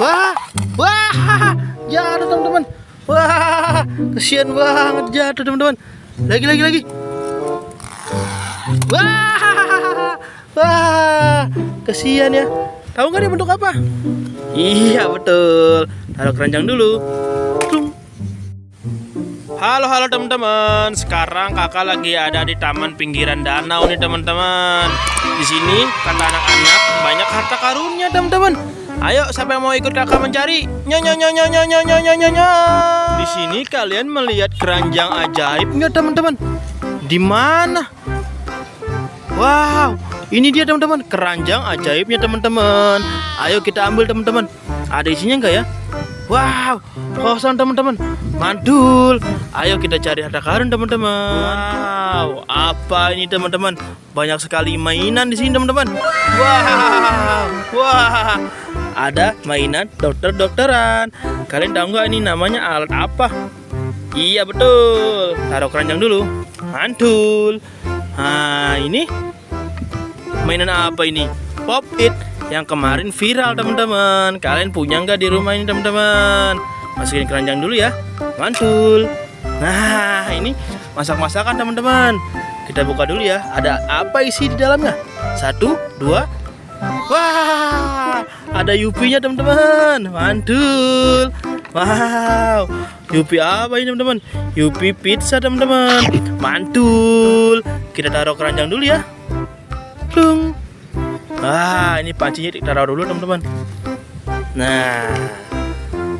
Wah, wah, jatuh teman-teman. Wah, kesian banget jatuh teman-teman. Lagi, lagi, lagi. Wah, wah, kesian ya. Tahu nggak dia bentuk apa? Iya betul. Taruh keranjang dulu. Halo halo teman-teman. Sekarang kakak lagi ada di taman pinggiran danau nih teman-teman. Di sini kata anak-anak banyak harta karunnya teman-teman. Ayo yang mau ikut kakak mencari? Nyonya nyonya nyonya nyonya nyonya. Di sini kalian melihat keranjang ajaib nggak teman-teman? Di mana? Wow, ini dia teman-teman keranjang ajaibnya teman-teman. Ayo kita ambil teman-teman. Ada isinya enggak ya? Wow, kosong teman-teman. Mantul. Ayo kita cari harta karun teman-teman. Wow, apa ini teman-teman? Banyak sekali mainan di sini teman-teman. Wow, wah. Ada mainan dokter-dokteran. Kalian tahu nggak ini namanya alat apa? Iya betul. Taruh keranjang dulu. Mantul. Nah, ini mainan apa ini? Pop It yang kemarin viral teman-teman. Kalian punya nggak di rumah ini teman-teman? Masukin keranjang dulu ya. Mantul. Nah, ini masak-masakan teman-teman. Kita buka dulu ya. Ada apa isi di dalamnya? Satu, dua. Wah, ada Yupinya teman-teman. Mantul. Wow, Yupi apa ini teman-teman? Yupi pizza teman-teman. Mantul. Kita taruh keranjang dulu ya. Tung. Wah, ini pancinya ditaruh dulu teman-teman. Nah,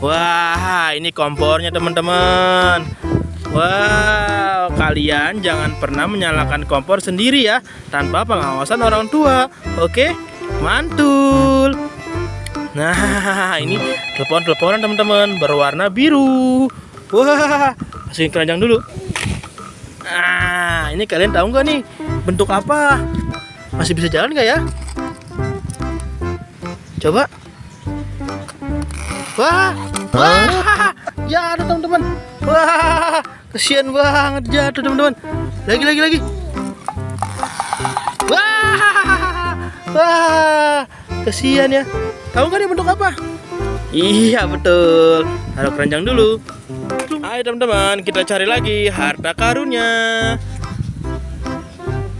wah, ini kompornya teman-teman. Wow, kalian jangan pernah menyalakan kompor sendiri ya, tanpa pengawasan orang tua. Oke, mantul. Nah, ini telepon-teleponan teman-teman berwarna biru. Wah, masukin keranjang dulu. Nah, ini kalian tahu nggak nih bentuk apa? Masih bisa jalan nggak ya? Coba. Wah, wah, jatuh teman-teman. Wah, kesian banget jatuh teman-teman. Lagi, lagi, lagi. Wah, wah, kesian ya. Tahu nggak dia bentuk apa? Iya betul. Taruh keranjang dulu. Ayo teman-teman, kita cari lagi harta karunnya.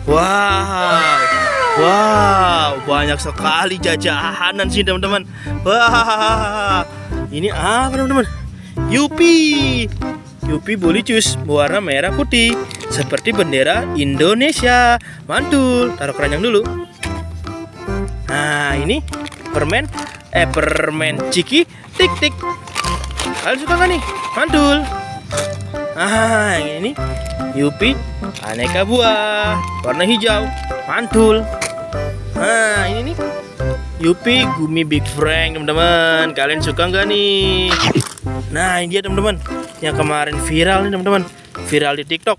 Wow, wow, banyak sekali jajanan sih teman-teman. Wah, ini apa teman-teman? Yupi, Yupi Bulicus warna merah putih seperti bendera Indonesia. Mantul, taruh keranjang dulu. Nah, ini permen eh permen ciki tik tik. Kalian suka nggak nih? Mantul. Ah, ini Yupi aneka buah warna hijau. Mantul. Nah, ini nih Yupi Gumi Big Frank, teman-teman. Kalian suka nggak nih? Nah, ini dia teman-teman. Yang kemarin viral nih, teman-teman. Viral di TikTok.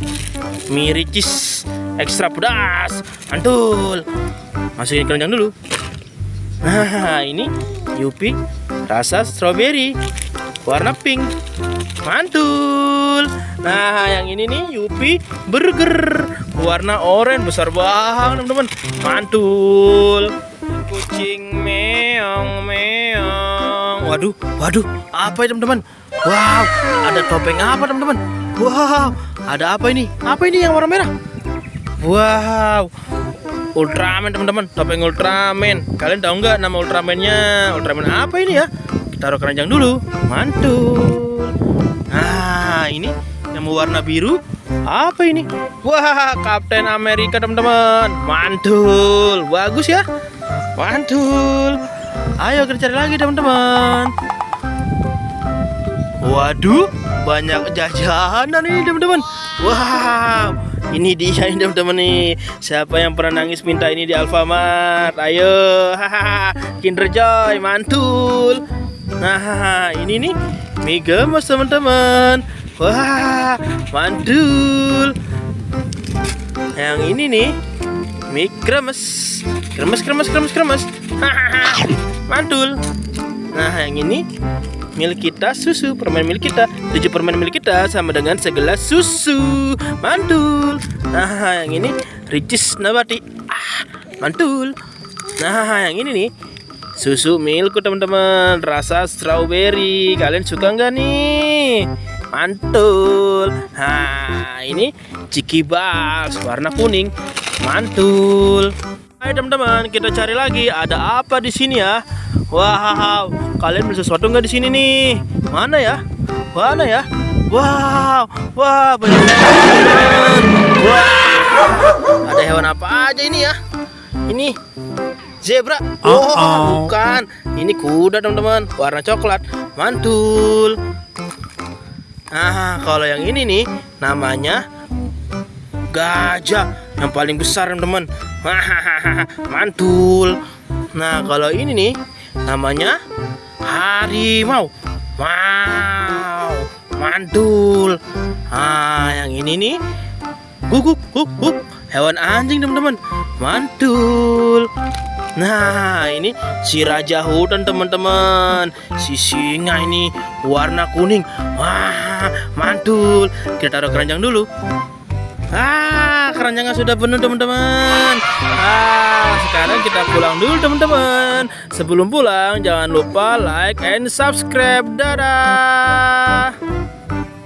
Miricis ekstra pedas. Mantul. Masukin keranjang dulu. Nah, ini Yupi rasa strawberry warna pink. Mantul. Nah, yang ini nih Yupi burger warna oranye besar banget, teman-teman. Mantul. Kucing meong meong. Waduh, waduh, apa ya, teman-teman? Wow, ada topeng apa, teman-teman? Wow, ada apa ini? Apa ini yang warna merah? Wow, Ultraman teman-teman, topeng Ultraman. Kalian tahu nggak nama Ultramannya? Ultraman apa ini ya? Taruh keranjang dulu. Mantul. Nah, ini yang warna biru. Apa ini? Wah, Kapten Amerika teman-teman. Mantul. Bagus ya? Mantul. Ayo kita cari lagi teman-teman. Waduh, banyak jajanan ini teman-teman. Wow, ini dia nih teman-teman nih. Siapa yang pernah nangis minta ini di Alfamart? Ayo, hahaha, Kinder Joy, mantul. Nah, ini nih mie gemes teman-teman. Wah, mantul. Yang ini nih mie kremes, kremes, kremes, kremes, kremes. Mantul. Nah, yang ini milik kita susu permen milik kita tujuh permen milik kita sama dengan segelas susu mantul nah yang ini Ricis Nabati ah mantul nah yang ini nih susu milk teman-teman. Rasa strawberry. Kalian suka nggak nih? Mantul. Nah ini ciki bars warna kuning. Mantul. Hai teman-teman. Kita cari lagi. Ada apa di sini ya? Wow. Kalian beli sesuatu nggak di sini nih? Mana ya? Mana ya? Wow. Banyak wow ada hewan apa aja ini ya? Ini zebra. Oh, bukan. Ini kuda teman-teman. Warna coklat. Mantul. Nah kalau yang ini nih namanya gajah. Yang paling besar teman-teman. Mantul. Nah kalau ini nih namanya harimau. Wow mantul. Ah yang ini nih guguk guguk hewan anjing teman-teman. Mantul. Nah ini si raja hutan teman-teman. Si singa ini warna kuning. Wah mantul. Kita taruh keranjang dulu. Ah keranjangnya sudah penuh teman-teman. Ah sekarang kita pulang dulu teman-teman. Sebelum pulang jangan lupa like and subscribe. Dadah